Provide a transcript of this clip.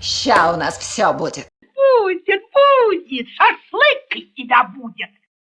Ща у нас все будет. Будет,